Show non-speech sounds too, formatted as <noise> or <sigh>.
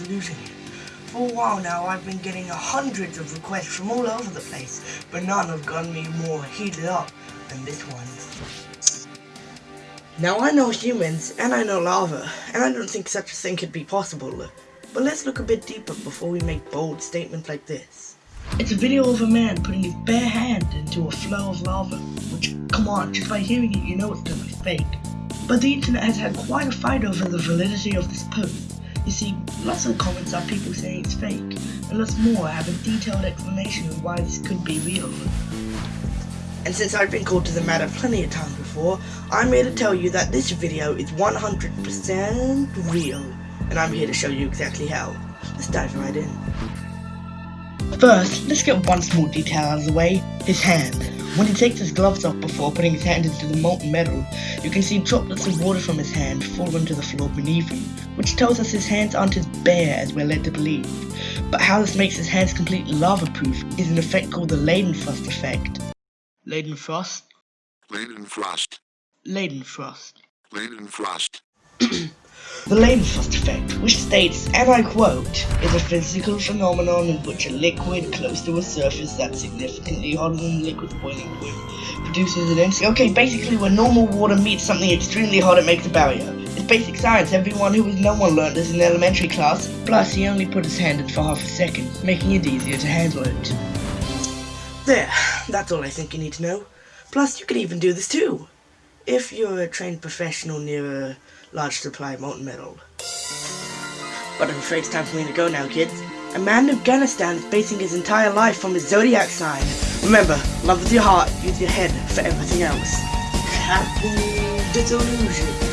illusion. For a while now, I've been getting hundreds of requests from all over the place, but none have gotten me more heated up than this one. Now I know humans, and I know lava, and I don't think such a thing could be possible. But let's look a bit deeper before we make bold statements like this. It's a video of a man putting his bare hand into a flow of lava, which, come on, just by hearing it you know it's gonna be fake. But the internet has had quite a fight over the validity of this post. You see, lots of comments are people saying it's fake, and lots more have a detailed explanation of why this could be real. And since I've been called to the matter plenty of times before, I'm here to tell you that this video is 100% real, and I'm here to show you exactly how. Let's dive right in. First, let's get one small detail out of the way, his hand. When he takes his gloves off before putting his hand into the molten metal, you can see droplets of water from his hand fall onto the floor beneath him, which tells us his hands aren't as bare as we're led to believe. But how this makes his hands completely lava-proof is an effect called the Leidenfrost effect. Leidenfrost? Leidenfrost. Leidenfrost. Leidenfrost. <clears throat> The Leidenfrost effect, which states, and I quote, is a physical phenomenon in which a liquid close to a surface that's significantly hotter than the liquid's boiling point produces an instant. Okay, basically when normal water meets something extremely hot, it makes a barrier. It's basic science, everyone who was no one learned this in elementary class. Plus, he only put his hand in for half a second, making it easier to handle it. There, that's all I think you need to know. Plus, you could even do this too, if you're a trained professional near a large supply of molten metal. But I'm afraid it's time for me to go now, kids. A man in Afghanistan is basing his entire life on his zodiac sign. Remember, love with your heart, use your head for everything else. Happy disillusion.